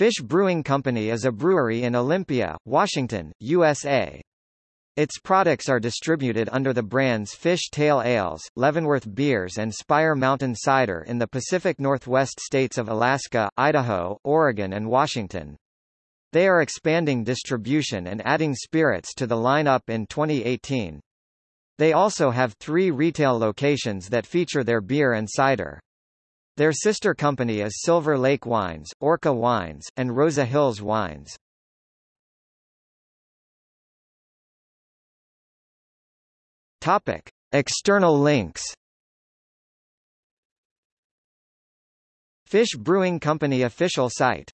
Fish Brewing Company is a brewery in Olympia, Washington, USA. Its products are distributed under the brands Fish Tale Ales, Leavenworth Beers and Spire Mountain Cider in the Pacific Northwest states of Alaska, Idaho, Oregon and Washington. They are expanding distribution and adding spirits to the lineup in 2018. They also have three retail locations that feature their beer and cider. Their sister company is Silver Lake Wines, Orca Wines, and Roza Hills Wines. Topic: External links. Fish Brewing Company official site